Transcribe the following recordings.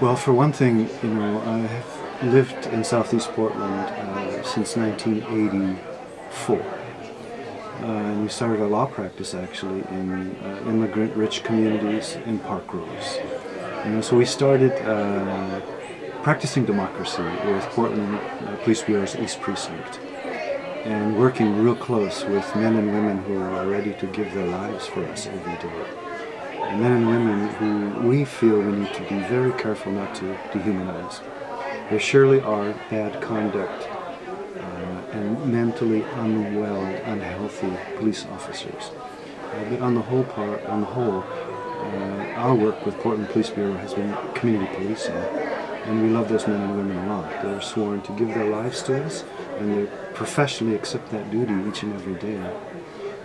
Well, for one thing, you know, I have lived in Southeast Portland uh, since 1984. Uh, and we started our law practice actually in uh, immigrant-rich communities in Parkrose. You know, so we started uh, practicing democracy with Portland uh, Police Bureau's East Precinct and working real close with men and women who are ready to give their lives for us every day. Men and women who we feel we need to be very careful not to dehumanize. There surely are bad conduct uh, and mentally unwell, unhealthy police officers. Uh, but on the whole part, on the whole, uh, our work with Portland Police Bureau has been community policing. And we love those men and women a lot. They're sworn to give their lives to us, and they professionally accept that duty each and every day.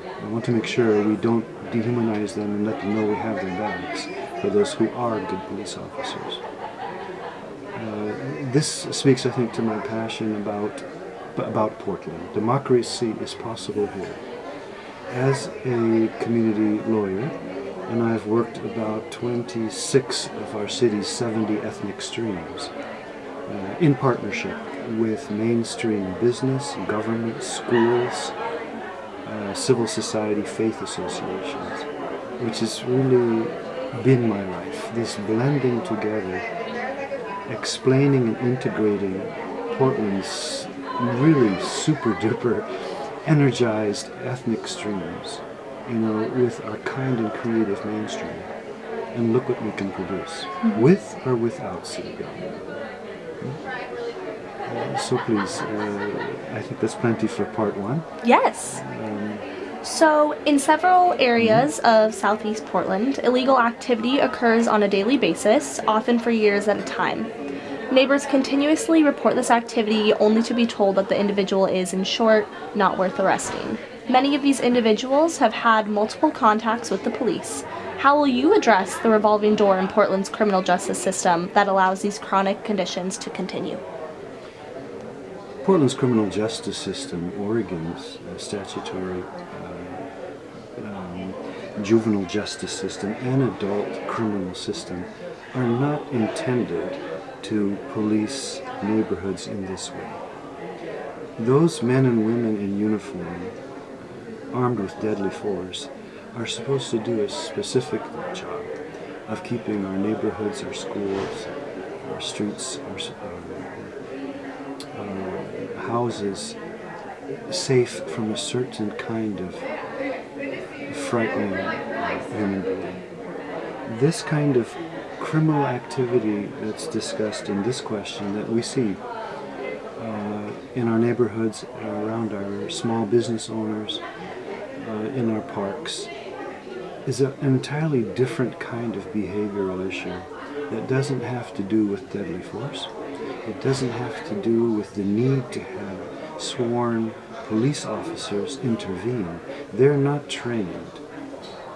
I want to make sure we don't dehumanize them and let them know we have their backs for those who are good police officers. Uh, this speaks, I think, to my passion about, about Portland. Democracy is possible here. As a community lawyer, and I've worked about 26 of our city's 70 ethnic streams uh, in partnership with mainstream business, government, schools, uh, civil society, faith associations, which has really been my life. This blending together, explaining and integrating Portland's really super duper energized ethnic streams you know, with our kind and creative mainstream. And look what we can produce, mm -hmm. with or without city government. Uh, so please, uh, I think that's plenty for part one. Yes. Um, so, in several areas mm -hmm. of southeast Portland, illegal activity occurs on a daily basis, often for years at a time. Neighbors continuously report this activity only to be told that the individual is, in short, not worth arresting. Many of these individuals have had multiple contacts with the police. How will you address the revolving door in Portland's criminal justice system that allows these chronic conditions to continue? Portland's criminal justice system, Oregon's uh, statutory uh, um, juvenile justice system, and adult criminal system are not intended to police neighborhoods in this way. Those men and women in uniform armed with deadly force are supposed to do a specific job of keeping our neighborhoods, our schools, our streets, our, uh, houses safe from a certain kind of frightening human being. This kind of criminal activity that's discussed in this question that we see uh, in our neighborhoods, around our small business owners, uh, in our parks is an entirely different kind of behavioral issue that doesn't have to do with deadly force. It doesn't have to do with the need to have sworn police officers intervene. They're not trained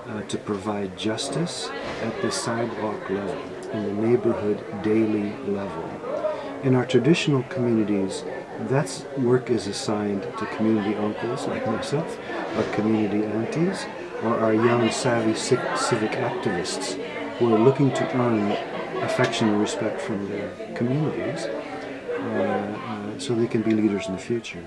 uh, to provide justice at the sidewalk level, in the neighborhood daily level. In our traditional communities, that work is assigned to community uncles like myself, our community aunties, or our young savvy civic activists who are looking to earn affection and respect from their communities uh, uh, so they can be leaders in the future.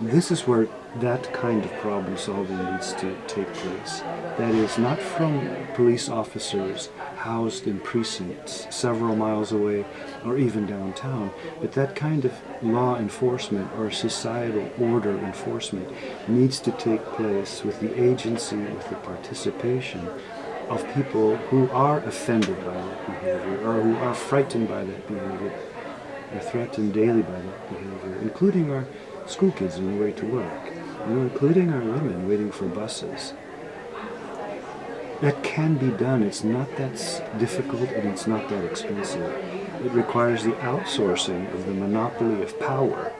This is where that kind of problem solving needs to take place. That is not from police officers housed in precincts several miles away or even downtown, but that kind of law enforcement or societal order enforcement needs to take place with the agency, with the participation of people who are offended by that behavior or who are frightened by that behavior or threatened daily by that behavior, including our school kids on the way to work, you know, including our women waiting for buses. That can be done. It's not that difficult and it's not that expensive. It requires the outsourcing of the monopoly of power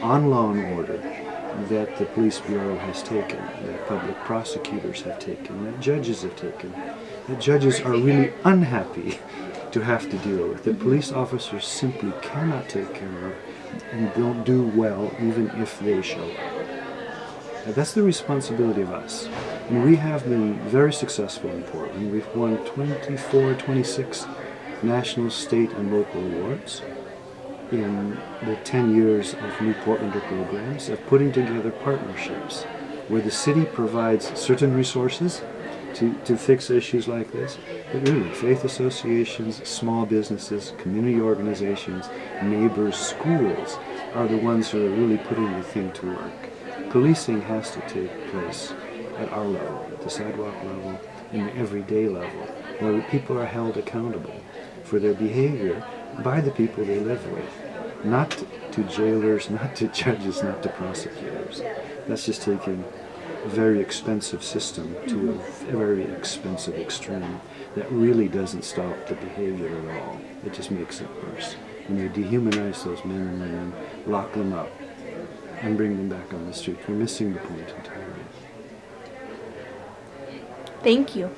on law and order that the police bureau has taken, that public prosecutors have taken, that judges have taken, that judges are really unhappy to have to deal with, that police officers simply cannot take care of and don't do well even if they show up. Now, that's the responsibility of us. And we have been very successful in Portland. We've won 24, 26 national, state, and local awards in the 10 years of New Portlander programs of putting together partnerships where the city provides certain resources to, to fix issues like this. But really, faith associations, small businesses, community organizations, neighbors, schools are the ones who are really putting the thing to work. Policing has to take place at our level, at the sidewalk level, and the everyday level, where people are held accountable for their behavior by the people they live with. Not to jailers, not to judges, not to prosecutors. That's just taking a very expensive system to a very expensive extreme that really doesn't stop the behavior at all. It just makes it worse. When you dehumanize those men and women, lock them up, and bring them back on the street, You're missing the point entirely. Thank you.